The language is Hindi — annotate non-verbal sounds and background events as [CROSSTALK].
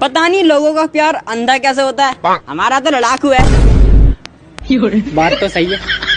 पता नहीं लोगों का प्यार अंधा कैसे होता है। हमारा तो लड़ाकू है। [LAUGHS] बात तो सही है।